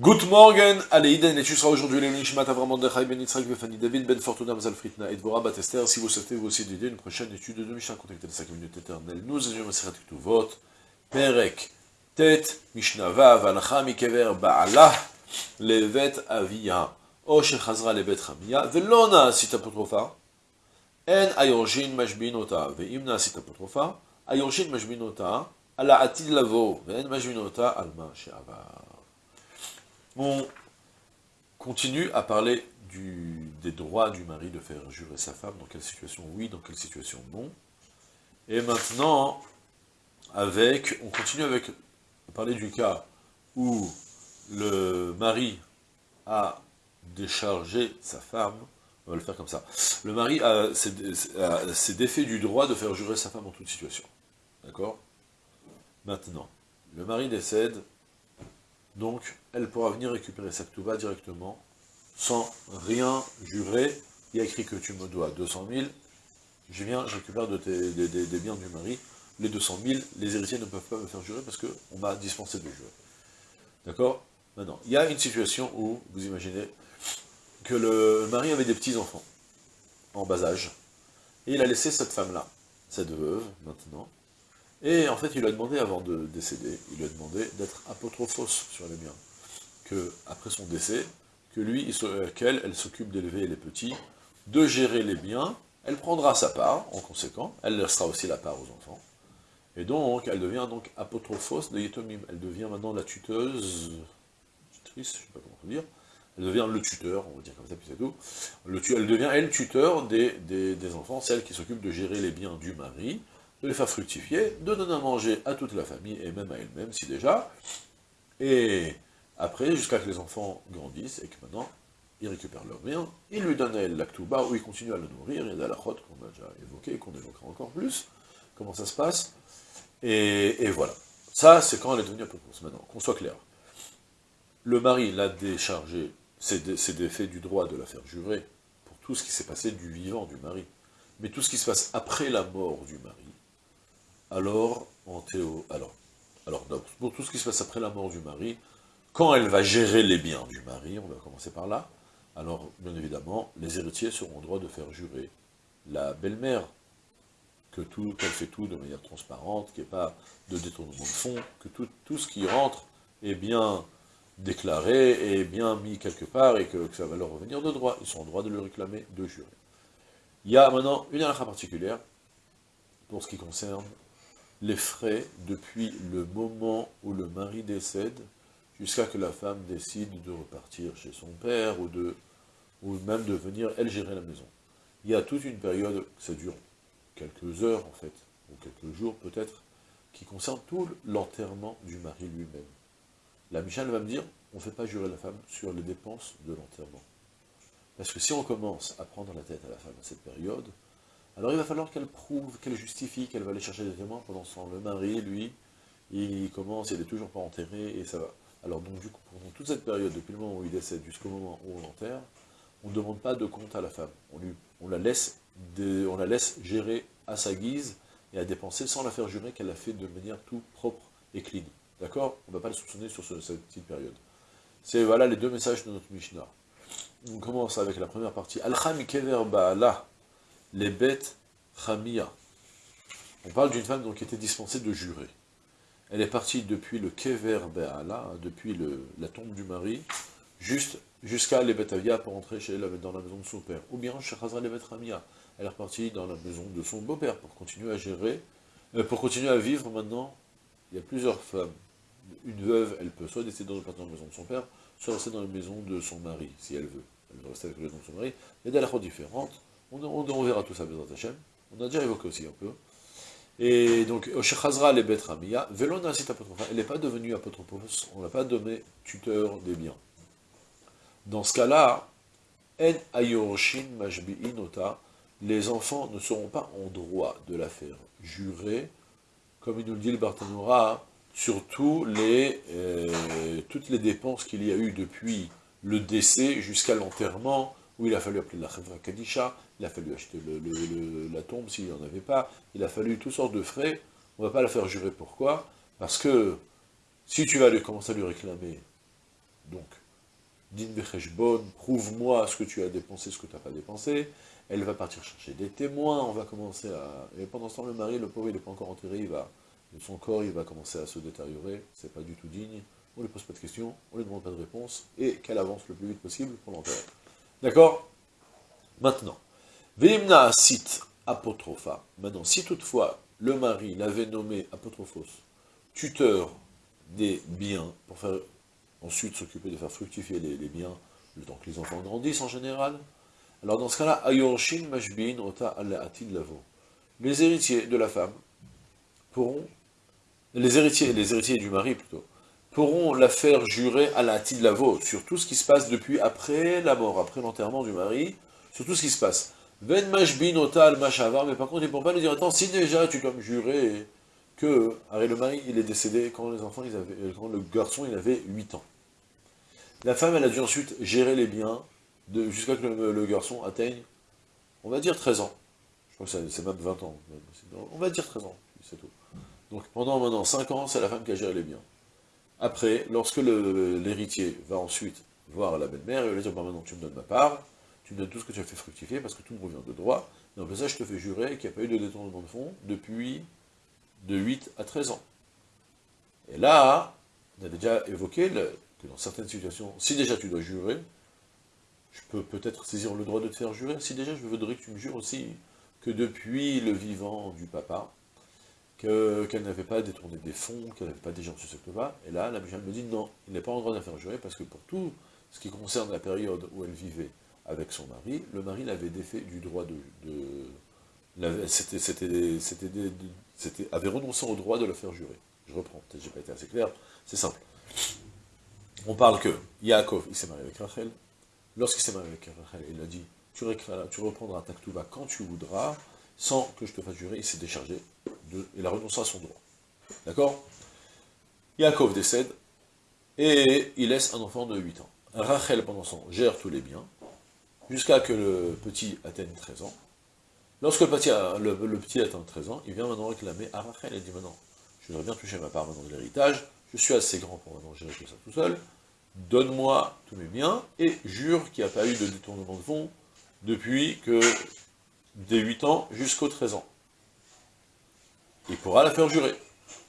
Good morning, allez, Iden, et tu seras aujourd'hui les Nishmat Avram Mordechai Ben Yitzhak Befani David Ben Fortuna Mazal Fritna et Dvorah Batester. Si vous souhaitez vous aussi d'aider une prochaine étude de Mishnah, contactez les 5 minutes éternelles. Nous étudions Maseret Ktuvot, Perek, Tet, Mishnah Vav, Alacha Mikever Ba'alah, Levet Avia, O Shechazra Levet Chamia, Velona Asit Apotrofa, En Ayorshin Mashbinota, Veimna Asit Apotrofa, Ayorshin Mashbinota, Ala Atid Lavo, Ve'en Mashbinota, Alma She'avar. On continue à parler des droits du mari de faire jurer sa femme, dans quelle situation oui, dans quelle situation non. Et maintenant, avec, on continue avec, parler du cas où le mari a déchargé sa femme, on va le faire comme ça, le mari s'est défait du droit de faire jurer sa femme en toute situation. D'accord? Maintenant, le mari décède, donc, elle pourra venir récupérer sa va directement, sans rien jurer. Il y a écrit que tu me dois 200 000, je viens, je récupère de tes, des, biens du mari, les 200 000, les héritiers ne peuvent pas me faire jurer parce qu'on m'a dispensé de jurer. D'accord? Maintenant, il y a une situation où, vous imaginez, que le mari avait des petits-enfants, en bas âge, et il a laissé cette femme-là, cette veuve, maintenant, et en fait, il lui a demandé, avant de décéder, il lui a demandé d'être apotrophos sur les biens. Que, après son décès, que lui, qu'elle, elle s'occupe d'élever les petits, de gérer les biens, elle prendra sa part, en conséquent, elle laissera aussi la part aux enfants. Et donc, elle devient donc apotrophos de Yetomim. Elle devient maintenant la tuteuse, tutrice, je ne sais pas comment dire, elle devient le tuteur, on va dire comme ça, puis c'est tout. Le, elle devient, elle, tuteur des, des enfants, celle qui s'occupe de gérer les biens du mari, de les faire fructifier, de donner à manger à toute la famille, et même à elle-même, si déjà, et après, jusqu'à que les enfants grandissent, et que maintenant, ils récupèrent leur bien, ils lui donnent l'actuba, où ils continuent à le nourrir, y a la qu'on a déjà évoqué, qu'on évoquera encore plus, comment ça se passe, et, voilà. Ça, c'est quand elle est devenue apôtre. Maintenant, qu'on soit clair. Le mari l'a déchargé, c'est défait du droit de la faire jurer, pour tout ce qui s'est passé du vivant du mari. Mais tout ce qui se passe après la mort du mari, alors, en théo, alors, alors, pour tout ce qui se passe après la mort du mari, quand elle va gérer les biens du mari, on va commencer par là, alors, bien évidemment, les héritiers seront en droit de faire jurer la belle-mère, que tout, qu'elle fait tout de manière transparente, qu'il n'y ait pas de détournement de fonds, que tout, tout ce qui rentre est bien déclaré, est bien mis quelque part, et que, ça va leur revenir de droit. Ils sont en droit de le réclamer, de jurer. Il y a maintenant une halakha particulière, pour ce qui concerne les frais depuis le moment où le mari décède jusqu'à que la femme décide de repartir chez son père ou, de, ou même de venir, elle, gérer la maison. Il y a toute une période, ça dure quelques heures en fait, ou quelques jours peut-être, qui concerne tout l'enterrement du mari lui-même. La Michel va me dire, on ne fait pas jurer la femme sur les dépenses de l'enterrement. Parce que si on commence à prendre la tête à la femme à cette période, alors il va falloir qu'elle prouve, qu'elle justifie qu'elle va aller chercher des témoins pendant ce temps. Le mari, lui, il commence, il n'est toujours pas enterré, et ça va. Alors donc du coup, pendant toute cette période, depuis le moment où il décède jusqu'au moment où on l'enterre, on ne demande pas de compte à la femme. On, la laisse gérer à sa guise et à dépenser sans la faire jurer qu'elle l'a fait de manière tout propre et clean. D'accord? On ne va pas le soupçonner sur cette petite période. C'est voilà les deux messages de notre Mishnah. On commence avec la première partie. Al-Kham Kever Ba'ala les bêtes Khamia. On parle d'une femme donc, qui était dispensée de jurer. Elle est partie depuis le Kever Be'ala, depuis le, la tombe du mari, jusqu'à les Avia pour entrer chez elle dans la maison de son père. Ou bien chez les Bet Khamia. Elle est repartie dans la maison de son beau-père pour continuer à gérer, euh, pour continuer à vivre maintenant. Il y a plusieurs femmes. Une veuve, elle peut soit décider dans la maison de son père, soit rester dans la maison de son mari, si elle veut. Elle veut rester avec la maison de son mari. Il y a des différentes. On, verra tout ça, Bézat Hashem. On a déjà évoqué aussi un peu. Et donc, Oshechazra le Bet Ramia, Velona elle n'est pas devenue apotropos, on n'a pas donné tuteur des biens. Dans ce cas-là, En Ayoroshin Majbi'inota, les enfants ne seront pas en droit de la faire jurer, comme il nous le dit le Bartanora, sur les, euh, toutes les dépenses qu'il y a eu depuis le décès jusqu'à l'enterrement, où il a fallu appeler la Khevra Kadisha, il a fallu acheter la tombe s'il n'y en avait pas, il a fallu toutes sortes de frais, on ne va pas la faire jurer, pourquoi. Parce que si tu vas lui commencer à lui réclamer, donc, din becheshbon, prouve-moi ce que tu as dépensé, ce que tu n'as pas dépensé, elle va partir chercher des témoins, on va commencer à... Et pendant ce temps, le mari, le pauvre, il n'est pas encore enterré, il va... son corps, il va commencer à se détériorer, c'est pas du tout digne, on ne lui pose pas de questions, on ne lui demande pas de réponse, et qu'elle avance le plus vite possible pour l'enterrer. D'accord? Maintenant, Veimna sit apotropha. Maintenant, si toutefois le mari l'avait nommé apotrophos, tuteur des biens, pour faire ensuite s'occuper de faire fructifier les, biens, le temps que les enfants grandissent en général, alors dans ce cas-là, Ayorshin Mashbin Ota Lavo. Les héritiers de la femme pourront, les héritiers, les héritiers du mari plutôt, pourront la faire jurer à la Lavo sur tout ce qui se passe depuis après la mort, après l'enterrement du mari, sur tout ce qui se passe. Ven Mashbin Ota Al Mashavar, mais par contre, ils ne pourront pas lui dire, attends, si déjà tu dois me jurer que, le mari, il est décédé quand les enfants, ils avaient, quand le garçon, il avait 8 ans. La femme, elle a dû ensuite gérer les biens jusqu'à que le, garçon atteigne, on va dire 13 ans. Je crois que c'est même 20 ans. On va dire 13 ans, c'est tout. Donc pendant maintenant 5 ans, c'est la femme qui a géré les biens. Après, lorsque l'héritier va ensuite voir la belle-mère, va lui dire, bah, maintenant tu me donnes ma part, tu me donnes tout ce que tu as fait fructifier, parce que tout me revient de droit, et en ça, je te fais jurer qu'il n'y a pas eu de détournement de fonds depuis de 8 à 13 ans. Et là, on avait déjà évoqué que dans certaines situations, si déjà tu dois jurer, je peux peut-être saisir le droit de te faire jurer. Si déjà je voudrais que tu me jures aussi que depuis le vivant du papa, qu'elle n'avait pas détourné des fonds, qu'elle n'avait pas déjà reçu ce que va, et là, la Michel me dit non, il n'est pas en droit jurer, parce que pour tout ce qui concerne la période où elle vivait avec son mari, le mari l'avait défait du droit de... de c'était avait renoncé au droit de la faire jurer. Je reprends, peut-être j'ai pas été assez clair, c'est simple. On parle que Yaakov, il s'est marié avec Rachel. Lorsqu'il s'est marié avec Rachel, il a dit, tu, tu reprendras ta ktouba quand tu voudras, sans que je te fasse jurer, il s'est déchargé, de, il a renoncé à son droit. D'accord? Yaakov décède, et il laisse un enfant de 8 ans. Rachel, pendant temps, gère tous les biens, jusqu'à que le petit atteigne 13 ans. Lorsque le petit, atteint 13 ans, il vient maintenant réclamer à Rachel, et dit maintenant, je voudrais bien toucher ma part maintenant de l'héritage, je suis assez grand pour maintenant gérer tout ça tout seul, donne-moi tous mes biens, et jure qu'il n'y a pas eu de détournement de fonds depuis que des 8 ans jusqu'aux 13 ans. Il pourra la faire jurer.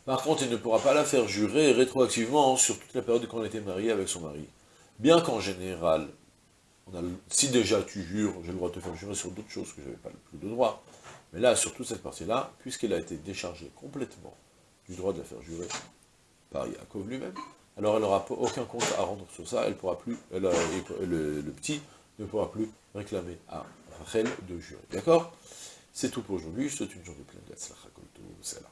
Par contre, il ne pourra pas la faire jurer rétroactivement sur toute la période qu'on était marié avec son mari. Bien qu'en général, si déjà tu jures, j'ai le droit de te faire jurer sur d'autres choses que je n'avais pas le plus de droit, mais là, sur toute cette partie-là, puisqu'elle a été déchargée complètement du droit de la faire jurer, par Yaakov lui-même, alors elle n'aura aucun compte à rendre sur ça, elle pourra plus, le, petit ne pourra plus réclamer à Rachel de jurer. D'accord? C'est tout pour aujourd'hui, je souhaite une journée pleine de c'est là.